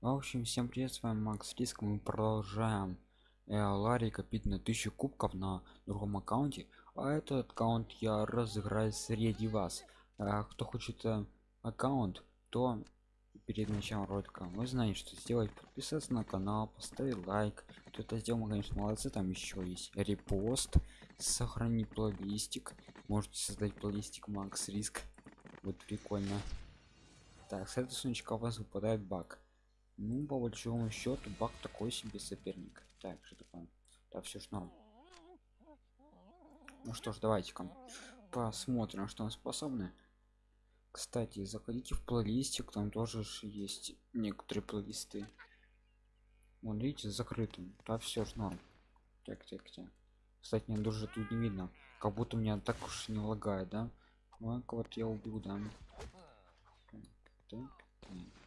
В общем, всем привет, с вами Макс Риск. Мы продолжаем э, Ларри копить на 1000 кубков на другом аккаунте. А этот аккаунт я разыграю среди вас. А, кто хочет э, аккаунт, то перед началом ролика вы знаете, что сделать. Подписаться на канал, поставить лайк. Кто это сделал, мы, конечно, молодцы. Там еще есть репост, сохранить плейлистик. Можете создать плейлистик Макс Риск. Вот прикольно. Так, с этого сунчика у вас выпадает баг ну по большому счету баг такой себе соперник. Так что такое да все ж норм. Ну что ж давайте-ка посмотрим что он способны. Кстати заходите в плейлистик там тоже есть некоторые плейлисты. Вон видите закрытым. Да все ж норм. Так так так. Кстати мне даже тут не видно. Как будто меня так уж не лагает да? Ну вот я убил да. Так, так, так.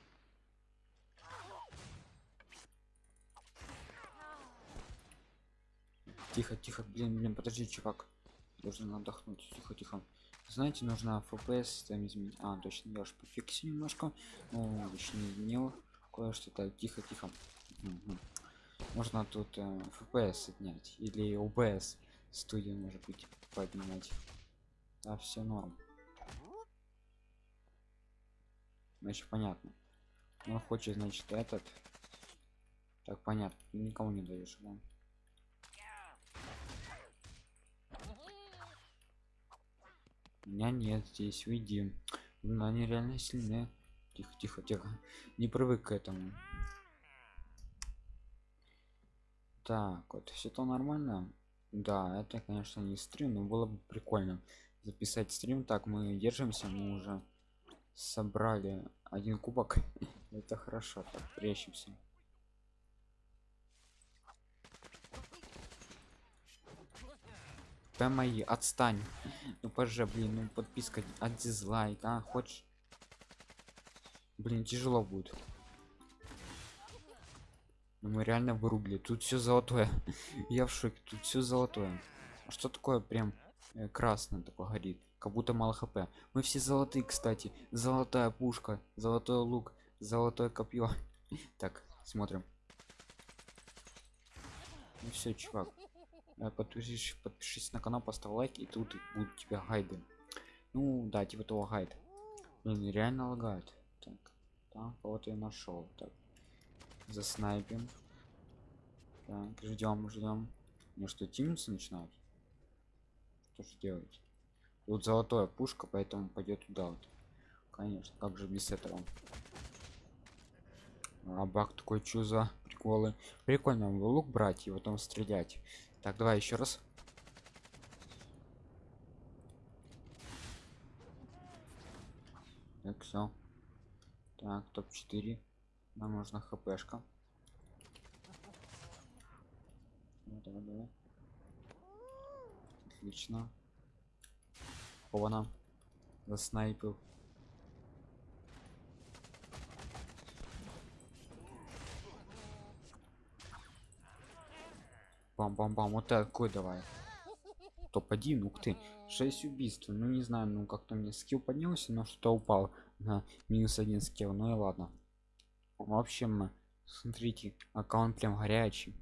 Тихо тихо блин блин подожди чувак. Должен отдохнуть. Тихо тихо. Знаете нужно fps там изменить. А точно я уж пофиксил немножко. Ну еще не кое-что. Так тихо тихо. Угу. можно тут э, fps отнять или obs студию может быть поднимать а все норм. Значит понятно. Он хочет значит этот. Так понятно. Никому не даешь да? Меня нет здесь уйди но они реально сильные. Тихо тихо тихо. Не привык к этому. Так вот все то нормально. Да это конечно не стрим но было бы прикольно записать стрим. Так мы держимся мы уже собрали один кубок. Это хорошо так прячемся П мои отстань. Ну поже блин ну подписка от дизлайк а хочешь? Блин тяжело будет. Ну, мы реально вырубили. Тут все золотое. Я в шоке тут все золотое. А что такое прям э, красное такое горит? Как будто мало хп. Мы все золотые кстати. Золотая пушка золотой лук золотое копье. Так смотрим. Ну все чувак подпишись подпишись на канал поставь лайк и тут будут тебя гайды. Ну да типа того гайд Блин, реально лагает так так вот я нашел так за снайпим так ждем ждем ну что тимиться начинают что же делать? Тут золотая пушка поэтому пойдет туда вот. Конечно как же без этого? А бак такой чуза приколы? Прикольно лук брать и потом стрелять так давай еще раз. Так все так топ 4 нам нужна хпшка. Давай, давай. отлично. Ована заснайпил бам-бам-бам вот такой давай. Топ-1 ух ты 6 убийств. Ну не знаю ну как-то мне скилл поднялся но что упал на минус один скилл. Ну и ладно. В общем смотрите аккаунт прям горячий.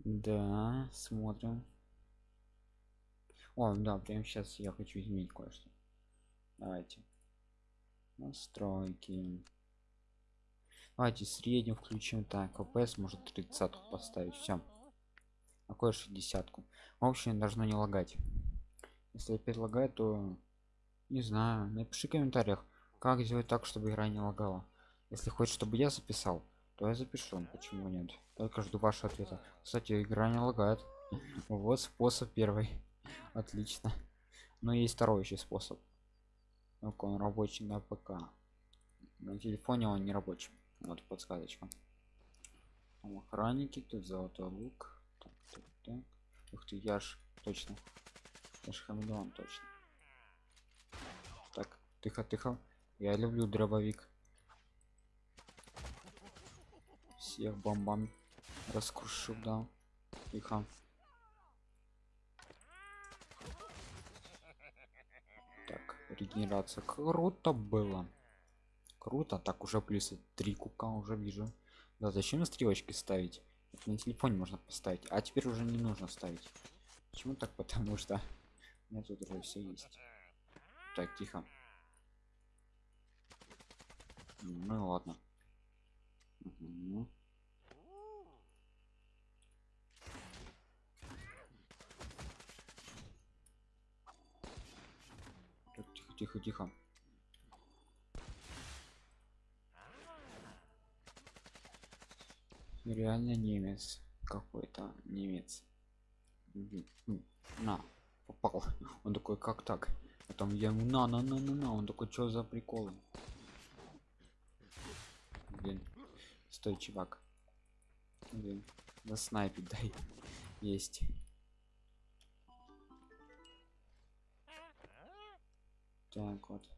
Да смотрим. О да прямо сейчас я хочу изменить кое-что. Давайте. Настройки давайте среднюю включим так фпс может 30 поставить все какое 60 -ку. в общем должно не лагать. Если опять лагает то не знаю напиши в комментариях как сделать так чтобы игра не лагала. Если хочешь чтобы я записал то я запишу почему нет. Только жду вашего ответа. Кстати игра не лагает. Вот способ первый. Отлично. Но есть второй еще способ. Только он рабочий на пк. На телефоне он не рабочий вот подсказочка. Охранники тут золотой лук так, так, так. ух ты я ж точно. Я ж хамелеон точно. Так тихо тихо. Я люблю дробовик. Всех бомбами раскрушу да. Тихо. Так регенерация. Круто было круто так уже плюс три кубка уже вижу. Да зачем стрелочки ставить? Это на телефоне можно поставить а теперь уже не нужно ставить. Почему так? Потому что у меня тут уже все есть. Так тихо. Ну ладно. Так, тихо тихо тихо реально немец какой-то немец. М, на попал. Он такой как так? Потом я ему на на на на на он такой что за приколы? Блин стой чувак. Блин да снайпить дай. Есть. Так вот.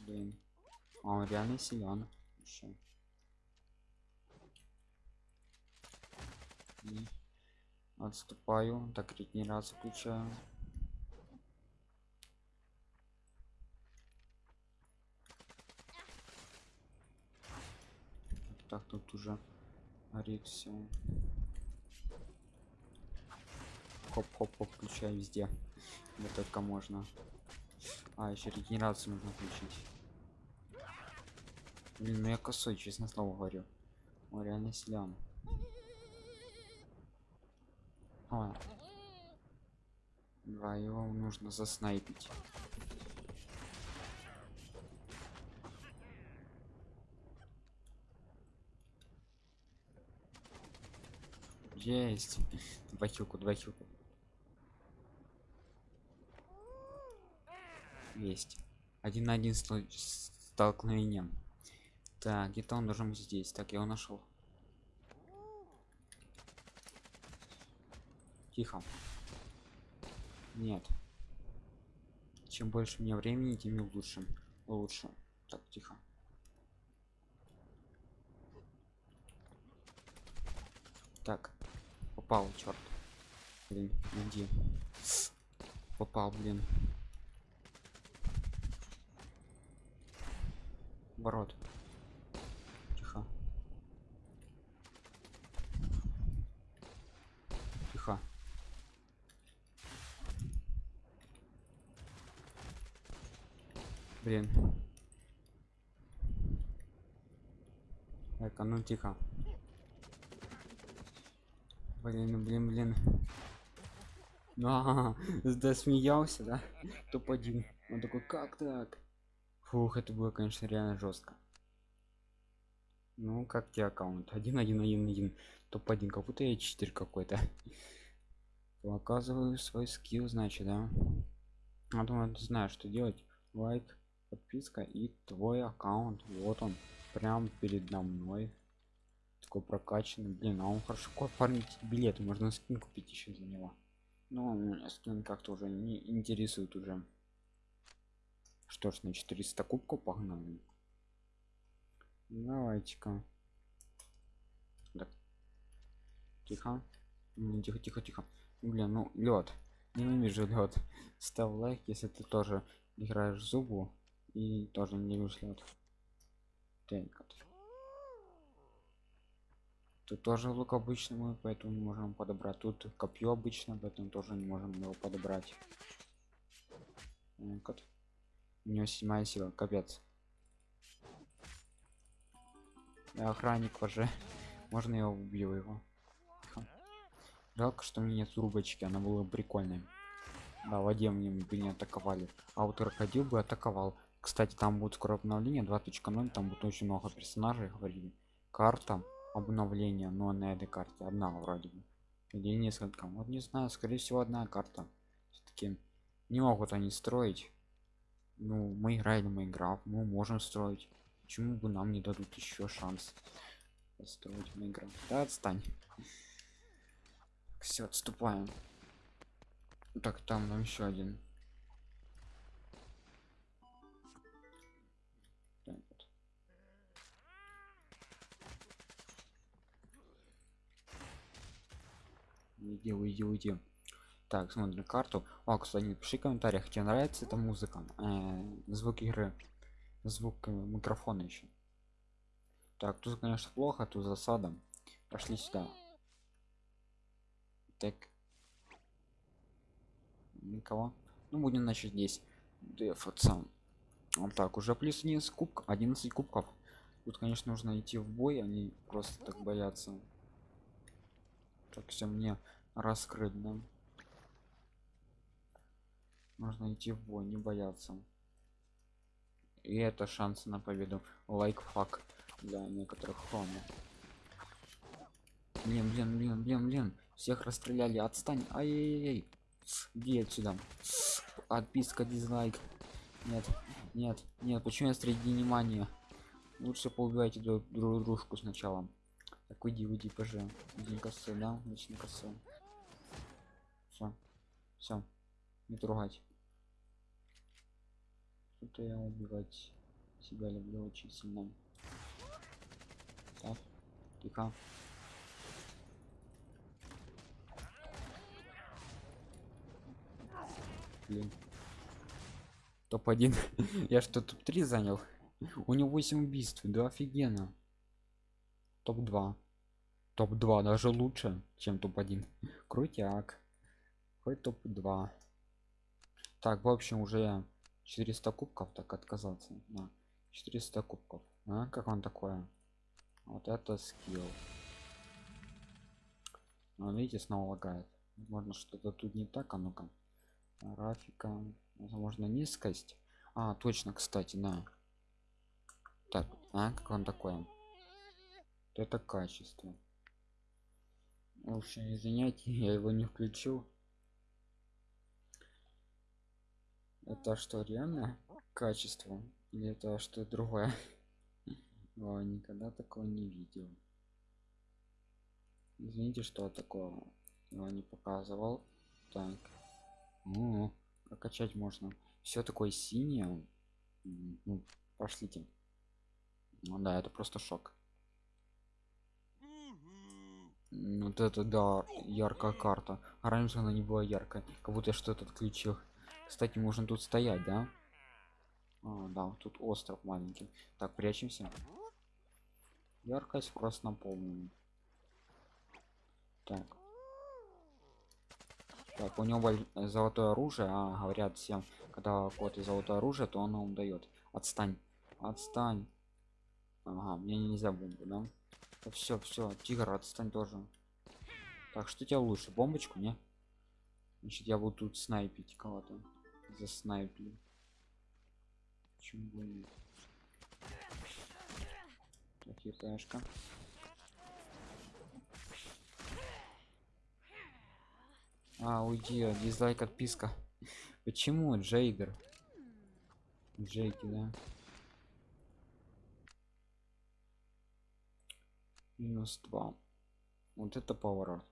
Блин. А он реально силен. Еще М. отступаю так регенерацию включаю так тут уже горит все хоп хоп хоп включаю везде. Где только можно. А еще регенерацию нужно включить. Блин ну я косой честно слово говорю. Он реально силен а. Да, его нужно заснайпить. Есть. Два хилку, два хилку. Есть. Один на один стол- столкновением. Так, где-то он должен быть здесь. Так, я его нашел. Тихо. Нет. Чем больше мне времени, тем лучше. Лучше. Так, тихо. Так. Попал, черт. Блин, иди. Попал, блин. Ворот. Тихо. Тихо. Блин. Так, а ну тихо. Блин, блин, блин. А, да смеялся, да? Топ-1. Он такой, как так? Фух, это было, конечно, реально жестко. Ну, как тебе аккаунт? Один, один, один, один. Топ-1, как будто я читер какой-то. Показываю свой скилл, значит, да? А думаю, ты знаешь, что делать. Лайк, подписка и твой аккаунт. Вот он, прям передо мной. Такой прокачанный. Блин, а он хорошо оформить билеты. Можно скин купить еще за него. Но меня скин как-то уже не интересует уже. Что ж, на 400 кубков погнали. Давайте-ка. Тихо. Тихо, тихо, тихо. Блин, ну лед. Ненавижу лед. Ставь лайк, если ты тоже играешь в зубу и тоже не лед. Так. Тут тоже лук обычный мы, поэтому не можем подобрать. Тут копье обычно, поэтому тоже не можем его подобрать. Так вот. У него седьмая сила, капец. Охранник уже. Можно я убью его? Жалко, что у меня нет трубочки, она была прикольная. Да, воде мне бы не атаковали. А вот крокодил бы атаковал. Кстати, там будет скоро обновление 2.0, там будет очень много персонажей, говорили. Карта обновления, но на этой карте одна вроде бы. Или несколько. Вот не знаю, скорее всего одна карта. Все-таки не могут они строить. Ну, мы играли в Майнкрафт, мы можем строить. Почему бы нам не дадут еще шанс построить Майнкрафт? Да отстань. Все, отступаем. Так, там нам еще один. Уйди, уйди, уйди. Так, смотрим карту. О, кстати, напиши в комментариях, тебе нравится эта музыка, э, звук игры. звук э, микрофона еще так тут конечно плохо тут засада. Пошли сюда. Так. Никого. Ну будем начать здесь. Дефаться. Вот так уже плюс 11 кубк 11 кубков. Тут конечно нужно идти в бой они просто так боятся так все мне раскрыть да? Нужно идти в бой не бояться. И это шансы на победу. Лайкфак для некоторых хрома. Блин блин блин блин блин. Всех расстреляли. Отстань. Ай-яй-яй иди отсюда. Отписка дизлайк. Нет нет нет. Почему я среди внимания? Лучше поубивайте друг дружку сначала так уйди уйди пж один косы да? Очень косы все все не трогать. Что-то я убивать себя люблю очень сильно. Так. Тихо. Блин. Топ-1 я что топ-3 занял? У него 8 убийств. Да офигенно. Топ-2 топ-2 даже лучше чем топ-1 крутяк. Хоть топ-2 так в общем уже 400 кубков так отказаться на 400 кубков. А как он такое? Вот это скилл. Ну, видите снова лагает. Возможно что-то тут не так а ну-ка. Графика. Возможно низкость. А точно кстати на так а как он такое? Это качество в общем извиняйте я его не включил это что реально качество или это что другое? О, никогда такого не видел. Извините что такого его не показывал. Так. Ну прокачать можно. Все такое синее. Ну, пошлите. Ну да это просто шок вот это да яркая карта. А раньше она не была яркой как будто что-то отключил. Кстати можно тут стоять да? А, да тут остров маленький. Так прячемся. Яркость просто наполнена так. Так у него золотое оружие. А говорят всем когда кот и золотое оружие то оно вам дает. Отстань. Отстань. Ага мне нельзя бомбу да все все тигр отстань тоже. Так что тебе лучше бомбочку не? Значит я буду тут снайпить кого-то. За снайпли почему бы нет так а уйди дизлайк отписка. Почему джейдер? Джейки да минус 2 вот это поворот.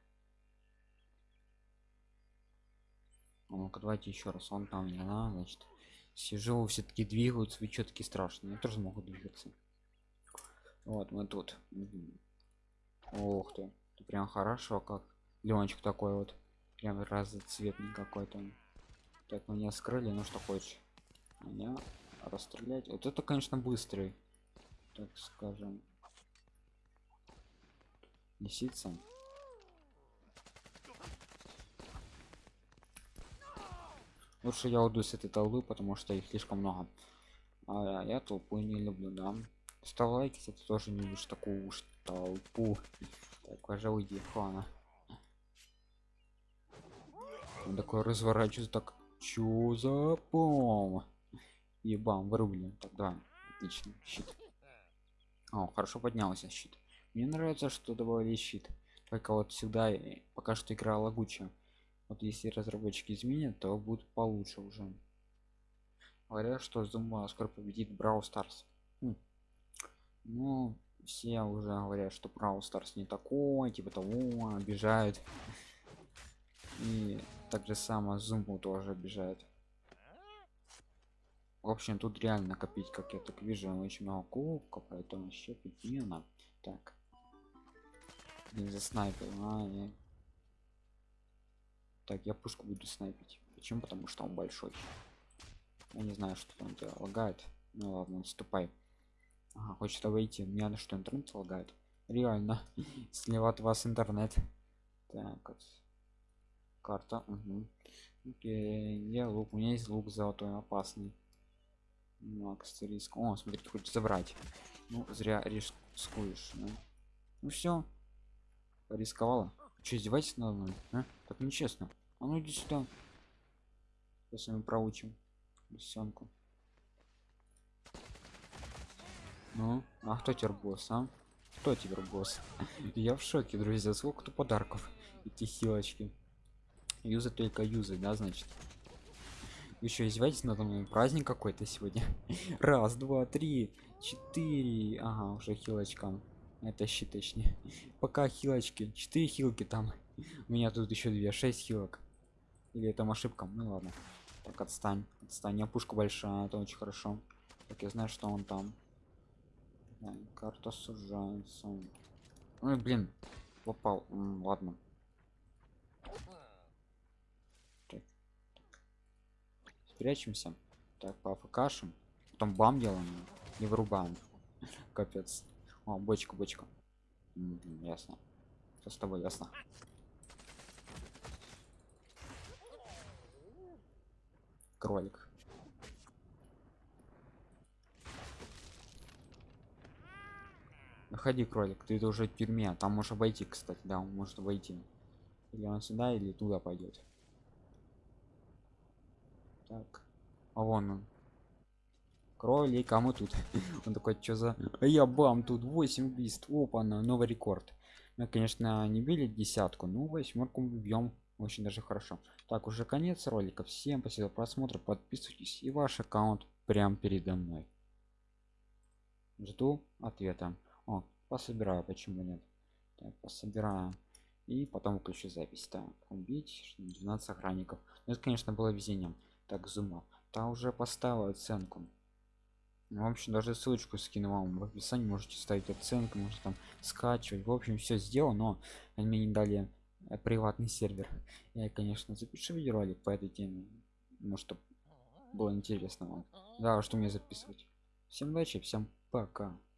Ну-ка давайте еще раз. Он там не на значит сижу все-таки двигаются вы что таки страшные я тоже могу двигаться. Вот мы тут. Ох ты ты прям хорошо как Леночек такой вот. Прям разноцветный какой-то. Так меня скрыли ну что хочешь. Меня расстрелять. Вот это конечно быстрый так скажем лисица лучше я уйду с этой толпы потому что их слишком много. А я толпу не люблю да. Ставь лайки если ты тоже не видишь такую уж толпу. Так уже уйди хана он такой разворачивается так чё за пом? И бам вырублен так да отлично щит. О хорошо поднялся щит мне нравится что добавили щит. Только вот всегда пока что игра лагучая. Вот если разработчики изменят то будет получше уже. Говорят что зума скоро победит брау старс хм. ну все уже говорят что брау старс не такой типа того обижают. И так же само зуму тоже обижают. В общем тут реально копить как я так вижу очень много кубков поэтому еще пятина так не за снайпер а, я... так я пушку буду снайпить. Почему? Потому что он большой. Я не знаю что он тебя лагает. Ну ладно отступай. Ага, хочет выйти. Мне надо что интернет лагает. Реально. Слева от вас интернет. Так вот. карта угу. Окей, где лук. У меня есть лук золотой опасный. Макс риск о смотрите хочет забрать. Ну зря рискуешь да? ну все рисковала? Что издевайтесь надо мной а? так нечестно. А ну иди сюда. Сейчас мы проучим бесенку ну а кто теперь босс а? Кто теперь босс? Я в шоке друзья. Сколько то подарков эти хилочки юзать только юзать да значит? Еще издеваетесь надо мной. Праздник какой-то сегодня. Раз два три четыре. Ага уже хилочка это щит точнее. Пока хилочки четыре хилки там. У меня тут еще две шесть хилок. Или это ошибка? Ну ладно. Так отстань. Отстань. У пушка большая это очень хорошо. Так я знаю что он там. Да, карта сужается. Ой блин. Попал. М, ладно. Так, спрячемся. Так по потом бам делаем и вырубаем. Капец о бочка бочка Мгм, ясно что с тобой ясно кролик Выходи, кролик, ты это уже в тюрьме, там можешь обойти, кстати, да, он может обойти. Или он сюда, или туда пойдет. Так, а вон он. Кролик, а мы тут. он такой, что за... А я бам, тут 8 убийств, опа, на новый рекорд. Мы, конечно, не били десятку, но восьмерку мы бьем очень даже хорошо. Так, уже конец ролика. Всем спасибо за просмотр, подписывайтесь, и ваш аккаунт прям передо мной. Жду ответа. О, пособираю, почему нет? Так, пособираю. И потом включу запись. Так, убить 12 охранников. Ну, это, конечно, было везением. Так, зума. Та уже поставила оценку. Ну, в общем, даже ссылочку скину вам в описании. Можете ставить оценку, можете там скачивать. В общем, все сделано, но они мне не дали э, приватный сервер. Я, конечно, запишу видеоролик по этой теме. Может, чтобы было интересно вам. Да, что мне записывать. Всем удачи, всем пока.